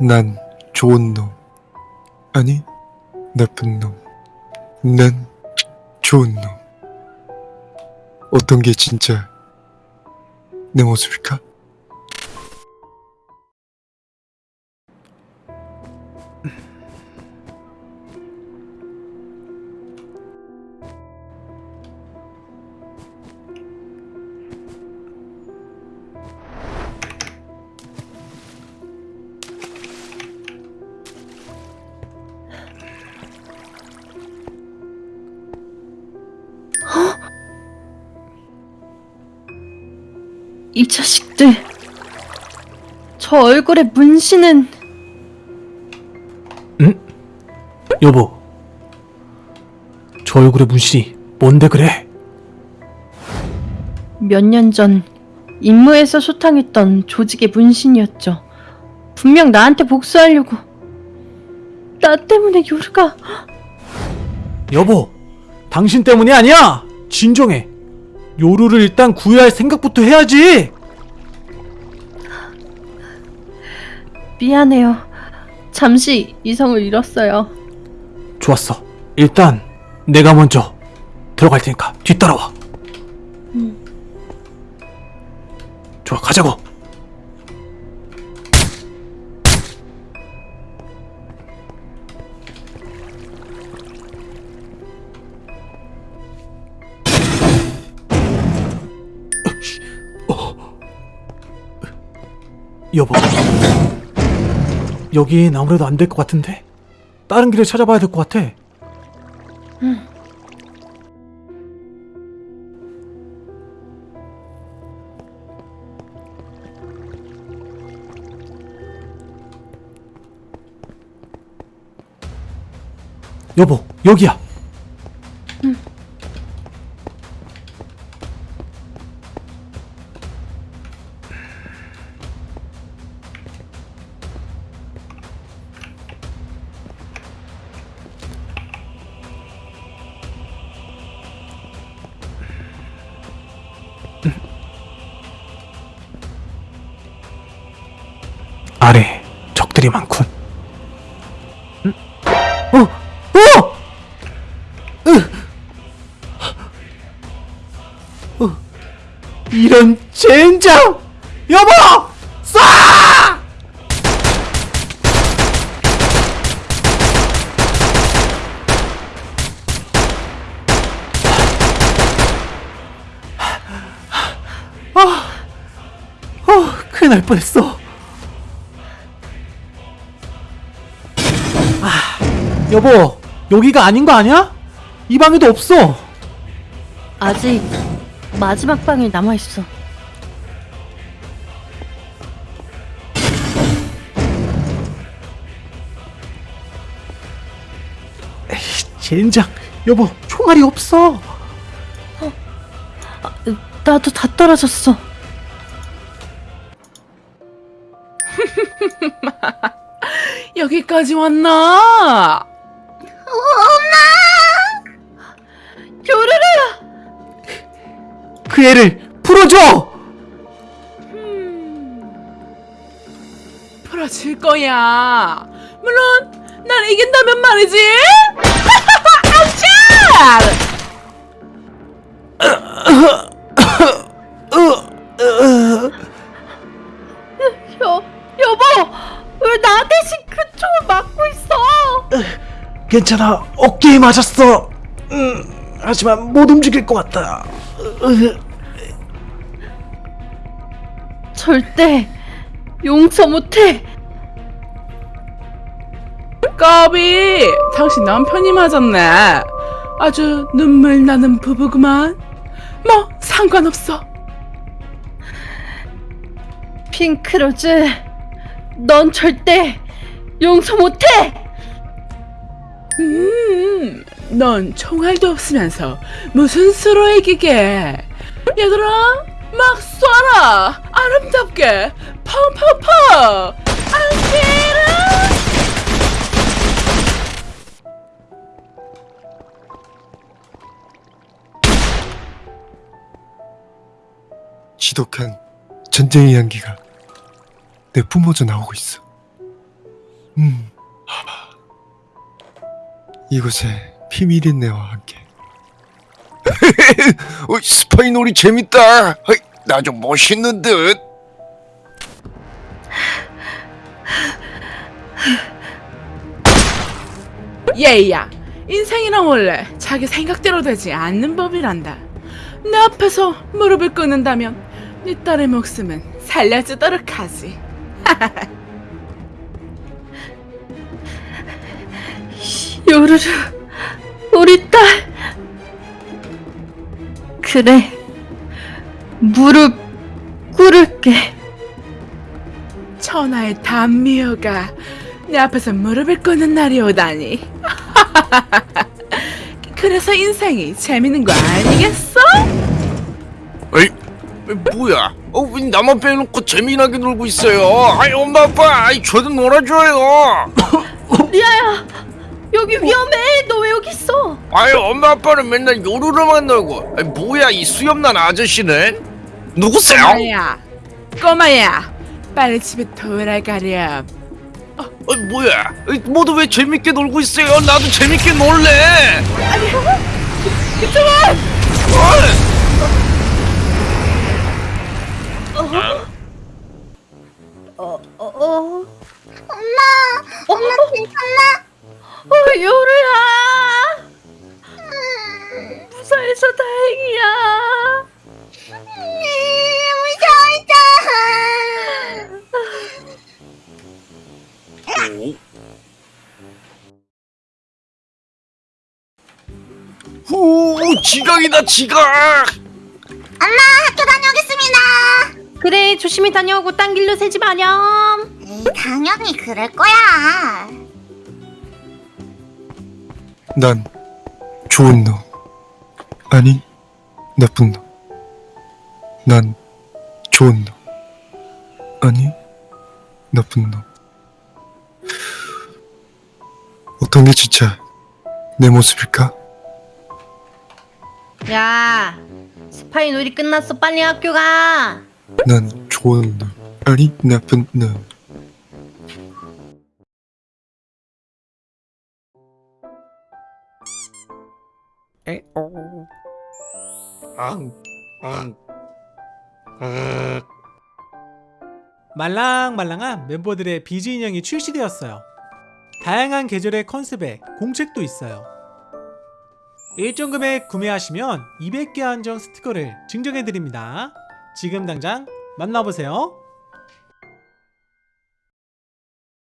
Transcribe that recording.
난 좋은 놈. 아니, 나쁜 놈. 난 좋은 놈. 어떤 게 진짜 내 모습일까? 이 자식들. 저 얼굴에 문신은 여보, 저 얼굴에 문신이 뭔데 그래? 몇 년 전 임무에서 소탕했던 조직의 문신이었죠. 분명 나한테 복수하려고. 나 때문에 요르가 여보, 당신 때문이 아니야! 진정해. 요루를 일단 구해야 할 생각부터 해야지! 미안해요. 잠시 이성을 잃었어요. 좋았어. 일단 내가 먼저 들어갈 테니까 뒤따라와. 음. 좋아, 가자고. 여보, 여긴 아무래도 안 될 것 같은데 다른 길을 찾아봐야 될 것 같아. 여보, 여기야. 적들이 많군. 응? 어, 어, 으. 어, 이런 젠장! 여보, 쏴! 아, 어, 큰일 날 뻔했어. 여보, 여기가 아닌 거 아니야? 이 방에도 없어. 아직 마지막 방에 남아 있어. 젠장, 여보, 총알이 없어. 나도 다 떨어졌어. 여기까지 왔나? 요르르! 그 애를 풀어줘. 풀어줄 거야. 물론 난 이긴다면 말이지. 아우 왜 나 대신 그쪽을 막고 있어? 괜찮아, 어깨에 맞았어. 음, 하지만 못 움직일 것 같다. 절대 용서 못해. 까비, 당신 남편이 맞았네. 아주 눈물 나는 부부구만. 뭐 상관없어. 핑크로즈, 넌 절대 용서 못해. 음, 넌 총알도 없으면서 무슨 수로 이기게? 얘들아, 막 쏴라! 아름답게! 펑펑펑! 안기라! 지독한 전쟁의 향기가 내 뿜어져 나오고 있어. 음. 하. 이곳에 비밀의 내와 함께. 어, 스파이 놀이 재밌다. 나 좀 멋있는 듯. 얘야 인생이란 원래 자기 생각대로 되지 않는 법이란다 내 앞에서 무릎을 꿇는다면 네 딸의 목숨은 살려주도록 하지 요르르, 우리 딸. 그래, 무릎 꿇을게. 천하의 단미호가 내 앞에서 무릎을 꿇는 날이 오다니 그래서 인생이 재밌는 거 아니겠어? 뭐야? 어, 왜 나만 빼놓고 재미나게 놀고 있어요? 아이, 엄마, 아빠, 아이, 저도 놀아줘요. 리아야, 여기 위험해. 너 왜 여기 있어? 아이, 엄마, 아빠는 맨날 요루루만 놀고. 아이, 뭐야, 이 수염난 아저씨는? 누구세요? 꼬마야 꼬마야 빨리 집에 돌아가렴 어, 뭐야? 에이, 모두 왜 재밌게 놀고 있어요? 나도 재밌게 놀래. 그동안 어, 어, 어. 엄마, 엄마 괜찮나? 어, 요르야. 무사해서 다행이야. 음, 무서웠다. 후, 지각이다, 지각. 엄마 학교 다녀오겠습니다. 그래, 조심히 다녀오고 딴 길로 새지 마렴. 에이, 당연히 그럴 거야. 난 좋은 놈. 아니, 나쁜 놈. 난 좋은 놈. 아니, 나쁜 놈. 어떤 게 진짜 내 모습일까? 야, 스파이 놀이 끝났어. 빨리 학교 가. 난 좋은 놈. 아니, 나쁜 놈. 말랑말랑한 멤버들의 비즈 인형이 출시되었어요. 다양한 계절의 컨셉에 공책도 있어요. 일정 금액 구매하시면 200개 한정 스티커를 증정해드립니다. 지금 당장 만나보세요.